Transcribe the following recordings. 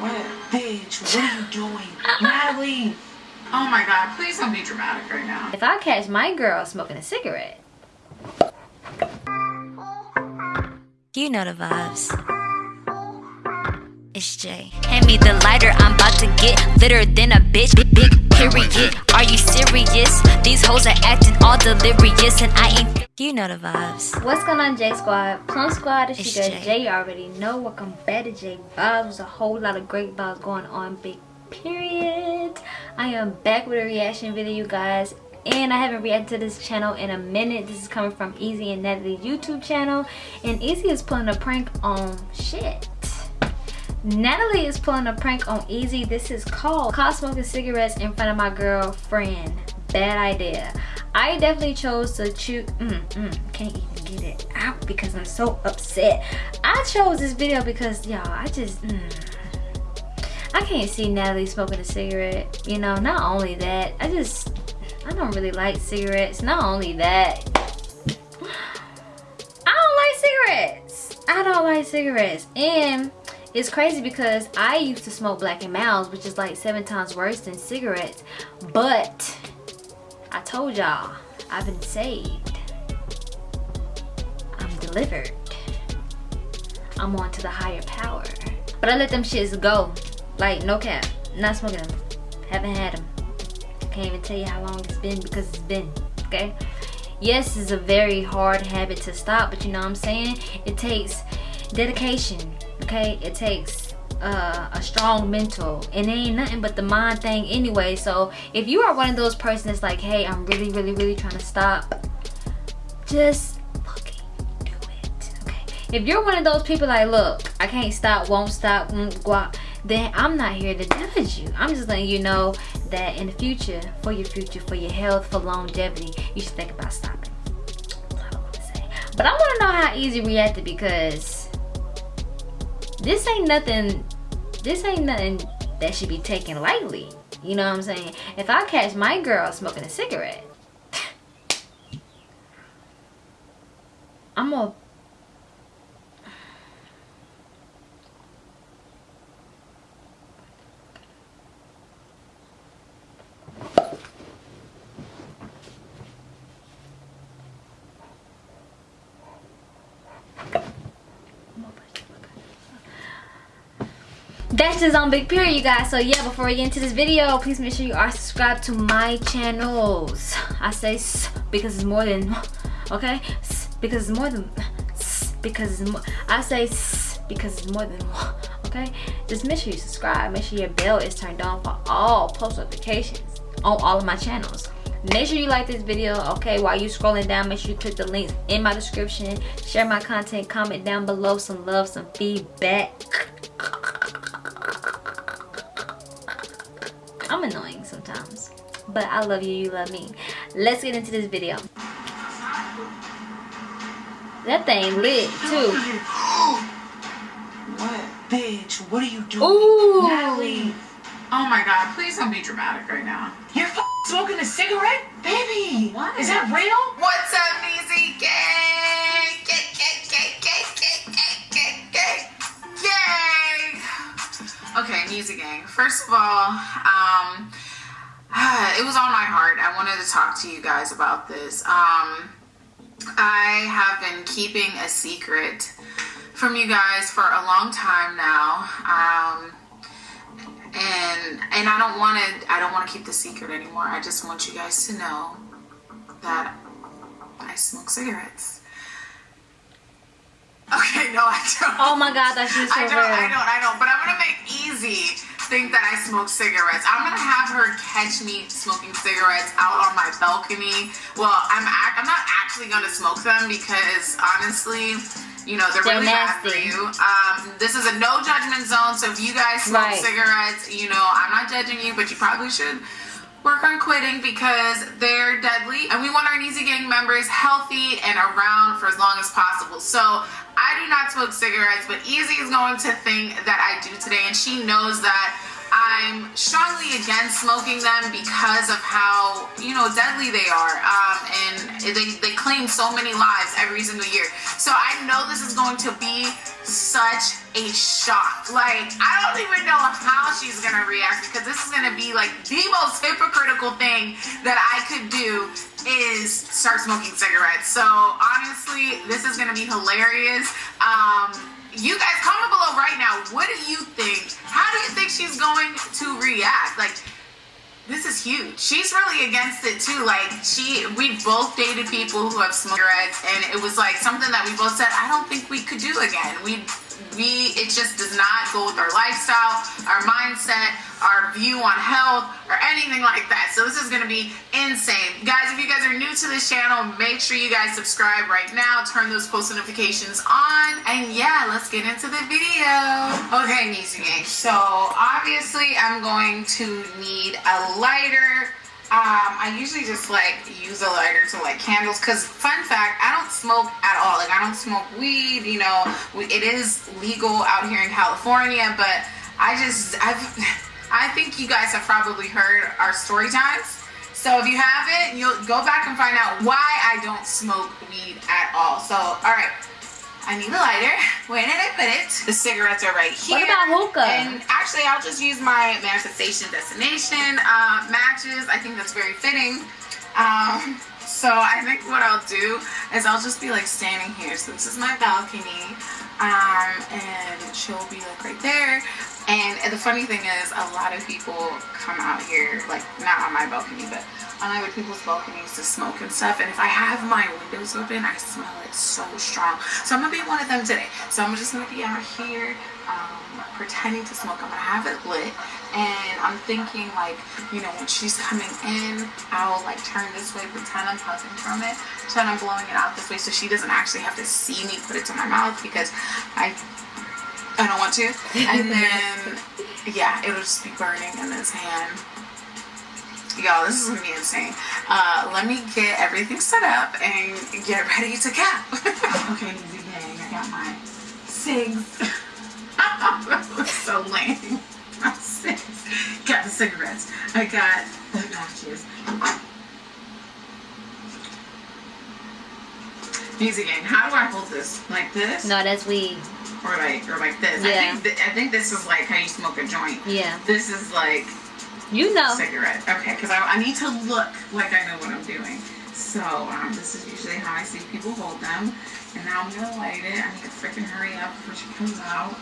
What? Bitch, what are you doing? Natalie! Oh my god, please don't be dramatic right now. If I catch my girl smoking a cigarette. You know the vibes. It's Jay. Hand me the lighter, I'm about to get litter than a bitch. Big, big period. Are you serious? These hoes are acting all delirious, and I ain't. You know the vibes. What's going on, J Squad? Plum Squad, it's It's your Jay. girl. You already know. Welcome back to J Vibes. There's a whole lot of great vibes going on. Big period. I am back with a reaction video, you guys. And I haven't reacted to this channel in a minute. This is coming from Easy and Natalie's YouTube channel. And Easy is pulling a prank on shit. Natalie is pulling a prank on Easy. This is called caught smoking cigarettes in front of my girlfriend. Bad idea. I definitely chose to choose. Mm, mm, can't even get it out because I'm so upset. I chose this video because y'all, I just. Mm, I can't see Natalie smoking a cigarette. You know, not only that, I just. I don't really like cigarettes. Not only that, I don't like cigarettes. I don't like cigarettes. And it's crazy because I used to smoke Black and Milds, which is like seven times worse than cigarettes. But I told y'all, I've been saved. I'm delivered. I'm on to the higher power. But I let them shits go. Like, no cap. Not smoking them. Haven't had them. Can't even tell you how long it's been because it's been. Okay? Yes, it's a very hard habit to stop, but you know what I'm saying? It takes dedication. Okay? It takes uh, a strong mental. And it ain't nothing but the mind thing anyway. So if you are one of those persons that's like, hey, I'm really, really, really trying to stop, just fucking do it. Okay. If you're one of those people like, look, I can't stop, won't stop, won't out, then I'm not here to judge you. I'm just letting you know that in the future, for your future, for your health, for longevity, you should think about stopping. But I want to know how easy we reacted because this ain't nothing. This ain't nothing that should be taken lightly. You know what I'm saying? If I catch my girl smoking a cigarette, I'm gonna that's just on big period you guys. So yeah before we get into this video please make sure you are subscribed to my channels. I say because it's more than okay? Because it's more than because it's more i say because it's more than okay? Just make sure you subscribe. Make sure your bell is turned on for all post notifications on all of my channels. Make sure you like this video okay? While you scrolling down make sure you click the links in my description. Share my content. Comment down below some love some feedback but I love you, you love me. Let's get into this video. That thing lit too. What? Bitch, what are you doing? Ooh. Natalie! Oh my god, please don't be dramatic right now. You're f- smoking a cigarette? Baby! What? Is that real? What's up, Easy Gang? Gang, gang, gang, gang, gang, gang, gang, gang. Yay! Okay, Music Gang. First of all, um, it was on my heart. I wanted to talk to you guys about this. Um, I have been keeping a secret from you guys for a long time now. Um, and and I don't want to I don't want to keep the secret anymore. I just want you guys to know that I smoke cigarettes. Okay, no, I don't. Oh my god, that's just so I don't, I don't, I don't. But I'm gonna make easy think that I smoke cigarettes. I'm gonna have her catch me smoking cigarettes out on my balcony. Well, I'm ac- I'm not actually gonna smoke them because honestly, you know they're, They're really bad for you. Um, this is a no judgment zone, so if you guys smoke Right. cigarettes, you know I'm not judging you, but you probably should work on quitting because they're deadly and we want our Easy Gang members healthy and around for as long as possible. So I do not smoke cigarettes, but Easy is going to think that I do today and she knows that I'm strongly against smoking them because of how you know deadly they are, um, and they they claim so many lives every single year. So I know this is going to be such a shock. Like I don't even know how she's gonna react because this is gonna be like the most hypocritical thing that I could do is start smoking cigarettes. So honestly, this is gonna be hilarious. Um, you guys comment below right now. What do you think? How do you think she's going to react? Like, this is huge. She's really against it too. Like, she, we both dated people who have cigarettes, and it was like something that we both said, I don't think we could do again. We we it just does not go with our lifestyle, our mindset, our view on health, or anything like that. So this is gonna be insane. Guys, if you guys are new to this channel, make sure you guys subscribe right now, turn those post notifications on, and yeah, let's get into the video. Okay, Nisi Gang. So obviously I'm going to need a lighter. Um, I usually just like use a lighter to light candles because fun fact, I don't smoke at all. Like I don't smoke weed. You know, it is legal out here in California, but I just I've I think you guys have probably heard our story times. So if you haven't, you'll go back and find out why I don't smoke weed at all. So all right. I need a lighter. Where did I put it? The cigarettes are right here. What about hookah? And actually, I'll just use my manifestation destination uh, matches. I think that's very fitting. Um, so I think what I'll do is I'll just be like standing here. So this is my balcony, um, and she'll be like right there. And the funny thing is, a lot of people come out here, like not on my balcony, but on other people's balconies to smoke and stuff. And if I have my windows open, I smell it so strong. So I'm gonna be one of them today. So I'm just gonna be out here um, pretending to smoke. I'm gonna have it lit. And I'm thinking like, you know, when she's coming in, I'll like turn this way, pretend I'm puffing from it, pretend I'm blowing it out this way so she doesn't actually have to see me put it to my mouth because I I don't want to. And then yeah, it'll just be burning in this hand. Y'all, this is gonna be insane. Uh, let me get everything set up and get ready to cap. okay, easy gang. I got my cigs. that was so lame. My cigs. Got the cigarettes. I got the matches. Easy game. How do I hold this? Like this? Not as we. Or like, or like this? Yeah. I think, th- I think this is like how you smoke a joint. Yeah. This is like You know. cigarette. Okay, because I, I need to look like I know what I'm doing. So um, this is usually how I see people hold them. And now I'm gonna light it. I need to freaking hurry up before she comes out.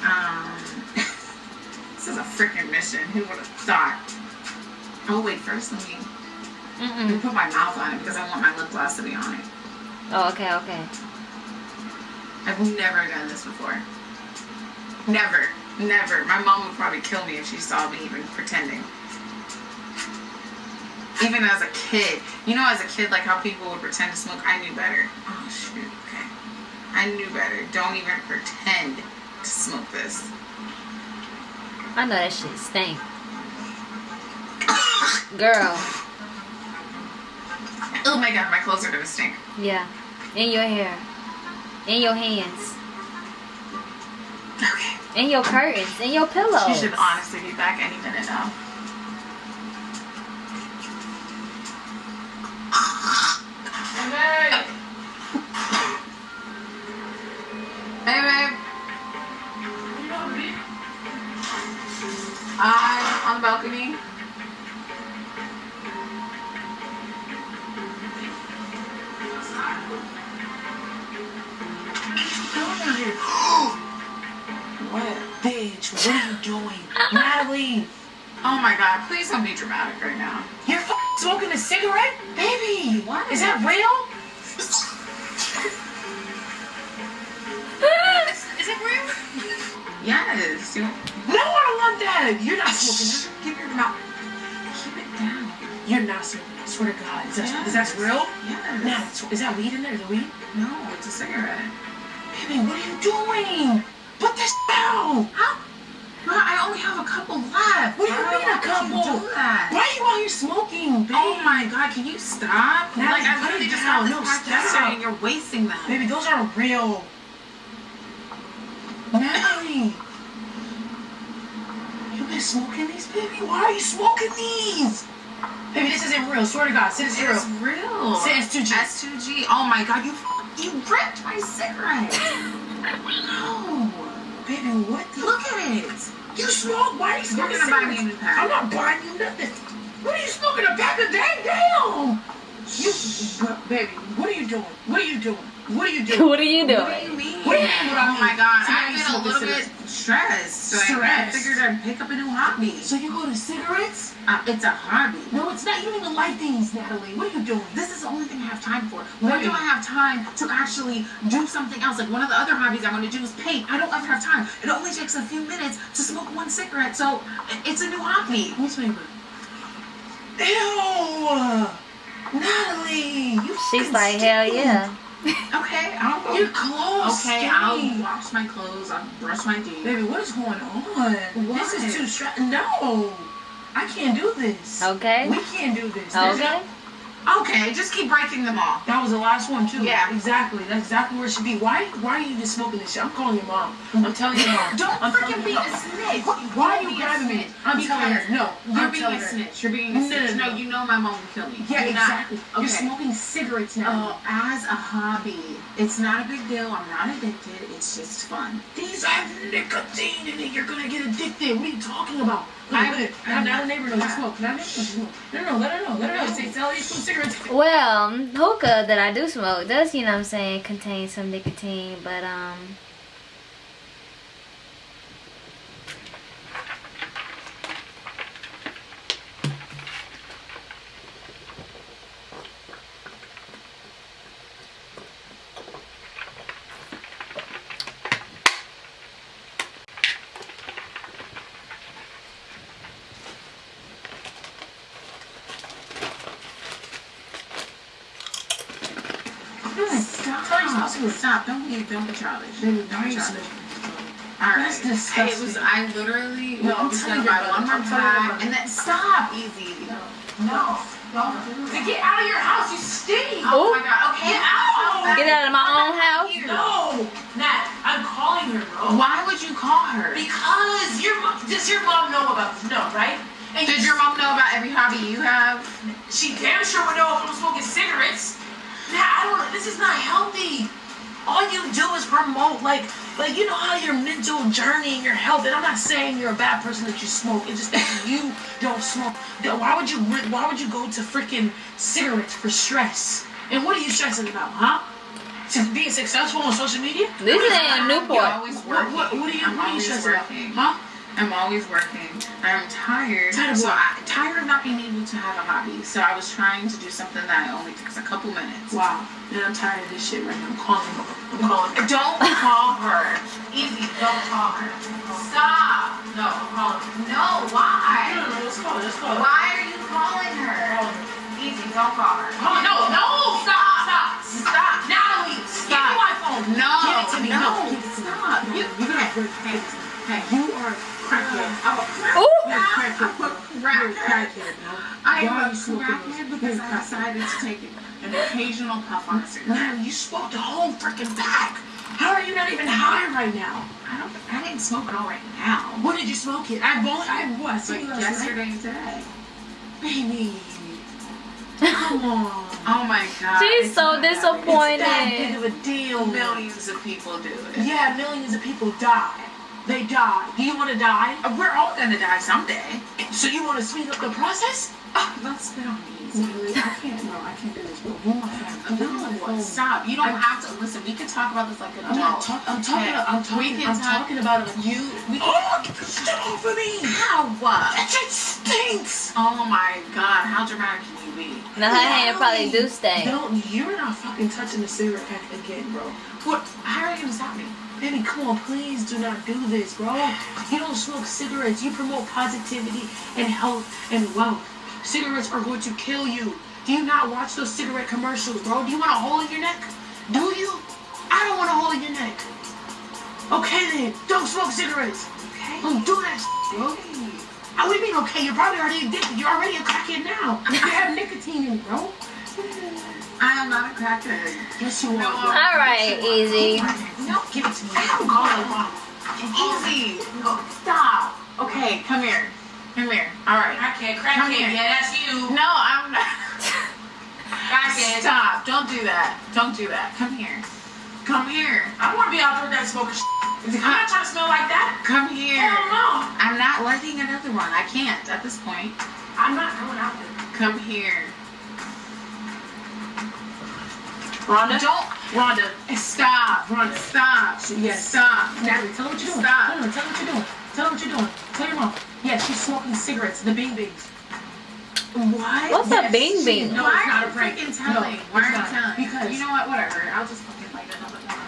Um, this is a freaking mission. Who would have thought? Oh wait, first let me, let me put my mouth on it because I want my lip gloss to be on it. Oh, okay, okay. I've never done this before. Never, never. My mom would probably kill me if she saw me even pretending. Even as a kid, you know, as a kid, like how people would pretend to smoke, I knew better. Oh shoot, okay. I knew better. Don't even pretend to smoke this. I know that shit stink. Girl. Oh my god, my clothes are gonna stink. Yeah. In your hair. In your hands. Okay. In your curtains. In your pillows. She should honestly be back any minute now. Dramatic right now. you're f- smoking a cigarette? Baby, What? Is that real? Is it real? Yes. You, No, I don't want that. You're not smoking. keep your mouth. Keep it down. You're not smoking. I swear to God. Is that, is that real? Yes. Is that weed in there? Is it weed? No, it's a cigarette. Baby, what are you doing? Put this down. How? Well, I only have a couple left. What do you Why mean a you couple? Do that? Why are you out here smoking, baby? Oh my god, can you stop? Now like, I literally just got this No, stop. yesterday and you're wasting them. Baby, those aren't real. Natalie. You've been smoking these, baby? Why are you smoking these? Baby, this isn't real. Swear to God, is It's real. real. Say it's 2G. S2G. Oh my god, you you ripped my cigarette. no. Baby, what the? Look at it. You smoke? Why are you smoking gonna buy me a cigarettes? new pack. I'm not buying you nothing. What are you smoking a pack a day? Damn. You, baby, what are you doing? What are you doing? What are you doing? what are you What do doing? you mean? What do you mean oh my god, So I've you been a little bit stressed. So I Stressed. figured I'd pick up a new hobby. So you go to cigarettes? Uh, it's a hobby. No, it's not. You don't even like these, Natalie. What are you doing? This is the only thing I have time for. When do I have time to actually do something else? Like one of the other hobbies I want to do is paint. I don't ever have time. It only takes a few minutes to smoke one cigarette, so it's a new hobby. What's favorite? Ew! Natalie! You She's like, hell yeah. Okay, I'll Your clothes Okay, I'll wash my clothes. I'll brush my teeth. Baby, what is going on? This is What? too stressful. No! I can't do this. Okay. We can't do this. There's Okay. Okay, just keep breaking them off. That was the last one too. Yeah. Exactly. That's exactly where it should be. Why why are you even smoking this shit? I'm calling your mom. I'm telling your mom. Don't I'm freaking be a snitch. Why, are you grabbing me? I'm telling her. No. You're I'm being a snitch. You're being a snitch. no, No, no. you know my mom will kill me. Yeah, You're exactly. You're smoking cigarettes now. Uh, as a hobby, it's not a big deal. I'm not addicted. It's just fun. These have nicotine in it. You're gonna get addicted. What are you talking about? I- I, I'm not not- a neighbor knows you smoke. Not neighbor knows you smoke. No, no, let her know. Let her know. Say, tell you some cigarettes. Well, hookah that I do smoke does, you know what I'm saying, contain some nicotine, but um Stop. Tell you something. Stop. Don't be, don't be childish. Baby, Don't be why are you childish. smoking? All right. That's disgusting. It was. I literally No, I'm was gonna you buy one more I'm telling you pack about it. and then stop. Easy. No. No. To get out of your house, you stink. Oh Ooh. my god. Okay. Get out. get out of my own house. Here. No. Nat, I'm calling her, bro. Why would you call her? Because your mom, does your mom know about this? No, right? And Did your mom know about every hobby you have? She damn sure would know if I'm smoking cigarettes. Nah, I don't. This is not healthy. All you do is promote, like, like you know how your mental journey and your health. And I'm not saying you're a bad person that you smoke. It's just that you don't smoke. Then Why would you? Why would you go to freaking cigarettes for stress? And what are you stressing about, huh? To being successful on social media? This ain't I'm Newport. What, what, what are you? I'm What are you always stressing about? Huh? I'm always working. I'm tired. Tired of so what? I, tired of not being able to have a hobby. So I was trying to do something that only takes a couple minutes. Wow. And I'm tired of this shit right now. I'm calling. her. I'm calling. her. Don't call her. Easy. Don't call her. Stop. No, I'm calling. her. No. Why? no, no. Let's call. her, Let's call. her. Why are you calling her? Calling her. Easy. Don't call her. Come on, no, no, stop, stop, Stop. Natalie, give Stop. me my phone. No. Give it to me. No. No, give it to me. Stop. You. you're gonna Hey. break. Hey. Hey. You are crackhead. I'm a crack. Ooh. You're a crackhead. bro. You're a crackhead. crackhead. I am a crackhead because You're a I crackhead. decided to take an occasional puff on a cigarette. Natalie, you smoked a whole freaking pack. How are you not even high right now? I don't. I didn't smoke it all right now. When did you smoke it? I've only, I've what? Like seen you last night? yesterday and today. Baby, come on. Oh my god. She's it's so disappointed. that It's that big of a deal. Millions of people do it. Yeah, millions of people die. They die. Do you want to die? We're all gonna die someday. So you want to speed up the process? Oh, don't spit on me. Natalie, I can't. No, I can't do this. Bro, Give me my phone. Give me my No, stop. You don't I- have to listen. We can talk about this like an I'm adult. talking. I'm talking. Okay. I'm We talking. can I'm talk- talking about it. You. We can. Oh, get the shit off of me! How? What? That shit stinks. Oh my god. How dramatic can you be? Now her hand probably do stink. Don't. You're not fucking touching the cigarette pack again, bro. What? How are you gonna stop me? Baby, come on, please do not do this, bro. You don't smoke cigarettes. You promote positivity and health and wealth. Cigarettes are going to kill you. Do you not watch those cigarette commercials, bro? Do you want a hole in your neck? Do you? I don't want a hole in your neck. Okay then, don't smoke cigarettes. Okay. Don't do that, shit, bro. How we mean okay? You're probably already addicted. You're already a crackhead now. You have nicotine in it, bro. I am not a crackhead. Yes, you are. No, bro. All right, easy. No, give it to me. I'm calling mom. Easy. Go, stop. Okay, come here. Come here. All right. Crackhead, crackhead. here. Yeah, that's you. No, I'm not. Crackhead. Stop. Don't do that. Don't do that. Come here. Come here. I want to be out there that smoking. I'm not trying to smell like that. Come here. Hell no. I'm not lighting another one. I can't at this point. I'm not going out there. Come here. Rhonda? Don't. Rhonda. Stop. Rhonda. Stop. Yes. Stop. Natalie, tell her what you're doing. Stop. Tell her, tell her what you're doing. Tell her what you're doing. Tell your mom. Yeah, she's smoking cigarettes, the Bing Bings. What? What's a Bing she- Bing? No, Why it's not are a prank. freaking No, telling? it's Why are you not. telling? Because you know what? Whatever. I'll just fucking light another one.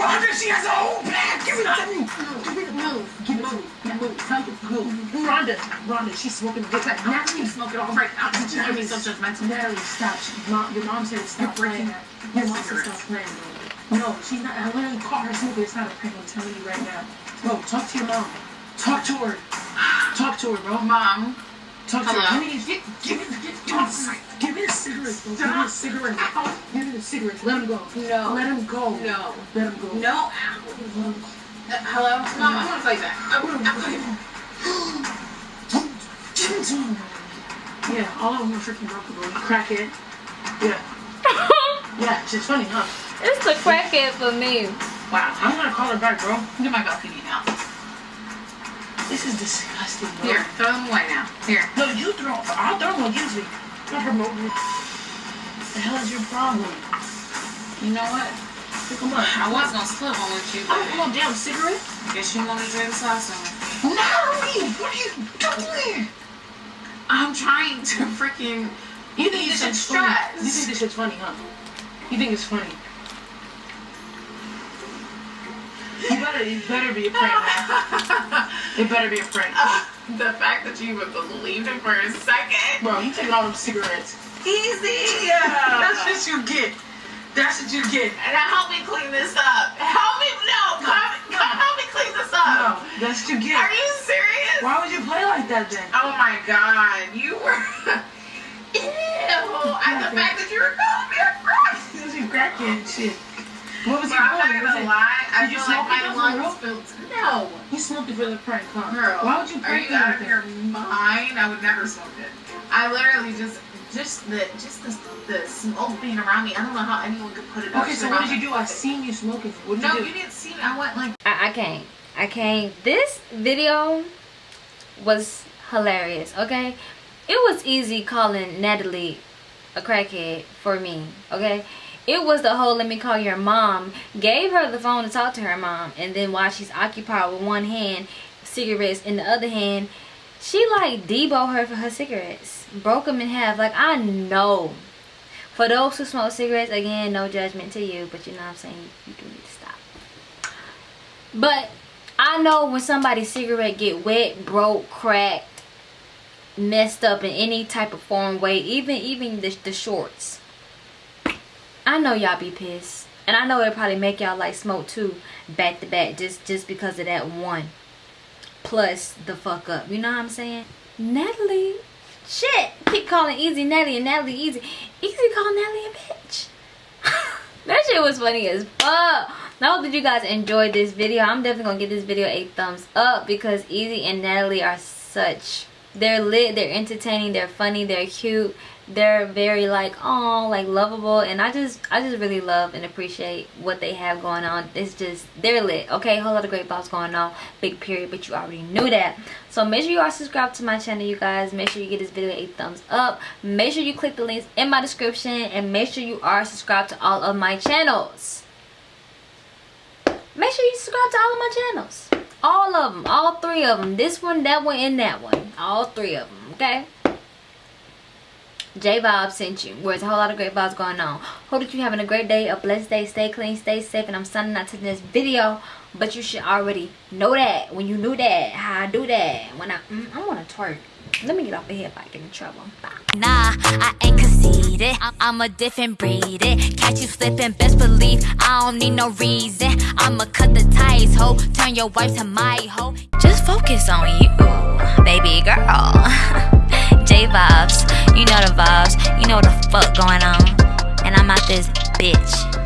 Rhonda, she has a whole bag. Give it to me. Give it to me. Give it to me. Yeah, move. Tell her. Move. Rhonda, Rhonda, she's smoking the big Natalie, Smoke it all right now. Don't you be so judgmental. Natalie, stop. She, mom, your mom said stop You're breaking playing. Your mom said stop playing. No, she's not. I literally caught her smoking. It's not a prank. I'm telling you right now. Bro, talk to your mom. Talk to her. Talk to her, bro. Mom. Talk to Hello? her. Give me, give, give me, give, give me, give me a cigarette, bro. Give me a cigarette. Give me a cigarette. Let him go. No. Let him go. No. Let him go. No. Let him go. Uh, hello? Mom, I want to fight back. I, Give it to him. Yeah, all of them are freaking broken, bro. You crackhead. Yeah. Yeah, she's funny, huh? It's the crackhead for me. Wow. I'm gonna call her back, bro. Get my balcony now. This is disgusting, bro. Here, throw them away now. Here. No, you throw. I'll throw them usually. Not promoting it. What the hell is your problem? You know what? Pick them up. I was gonna split one with you, I want no damn cigarette. guess you want to drink sauce on me. Natalie, what are you doing? I'm trying to freaking. You think this shit's funny? stress. You think this shit's funny, huh? You think it's funny? You better, it better be a prank. It better be a prank. Ah, the fact that you even believed it for a second. Bro, you taking all them cigarettes. Easy. That's what you get. That's what you get. And now help me clean this up. Help me. No, come, come help me clean this up. No, that's what you get. Are you serious? Why would you play like that then? Oh my god, you were. Ew. And the fact that you were calling me a crack. This is crackhead shit. What was Bro, you I'm not gonna lie. I you feel like my lungs filled. No. Smoked it for the prank, huh? Girl, Why would you Are prank you me out like of that? your mind? I would never smoke it. I literally just, just the, just the, the smoke being around me. I don't know how anyone could put it. Okay, so what did you do? I seen you smoking. What did No, you do? you didn't see me. I went like. I, I can't. I can't. This video was hilarious, okay? It was easy calling Natalie a crackhead for me, okay? It was the whole let me call your mom. Gave her the phone to talk to her mom. And then while she's occupied with one hand, cigarettes in the other hand, she like Debo her for her cigarettes. Broke them in half. Like, I know. For those who smoke cigarettes, again, no judgment to you. But you know what I'm saying? You do need to stop. But I know when somebody's cigarette get wet, broke, cracked, messed up in any type of form way, even even the, the shorts. I know y'all be pissed. And I know it probably make y'all like smoke too, back to back, just just because of that one. Plus the fuck up. You know what I'm saying? Natalie. Shit. Keep calling Easy Natalie and Natalie Easy. Easy call Natalie a bitch. that shit was funny as fuck. I hope that you guys enjoyed this video. I'm definitely gonna give this video a thumbs up because Easy and Natalie are such they're lit, they're entertaining, they're funny, they're cute, they're very like oh like lovable and I just I just really love and appreciate what they have going on. It's just they're lit. Okay, whole lot of great vibes going on. Big period, but you already knew that. So make sure you are subscribed to my channel, you guys. Make sure you give this video a thumbs up. Make sure you click the links in my description and make sure you are subscribed to all of my channels. Make sure you subscribe to all of my channels. All of them. All three of them. This one, that one, and that one. All three of them. Okay? J Vibes sent you. Where's a whole lot of great vibes going on. Hope that you're having a great day, a blessed day. Stay clean, stay safe. And I'm signing out to this video. But you should already know that. When you knew that. How I do that. When I... Mm, I want to twerk. Let me get off of here if I get in trouble. Bye. Nah, I ain't conceited. I'm a different breed. It. Catch you slipping, best believe I don't need no reason. I'ma cut the ties, ho. Turn your wife to my hoe. Just focus on you, baby girl. J vibes, you know the vibes. You know the fuck going on. And I'm out this bitch.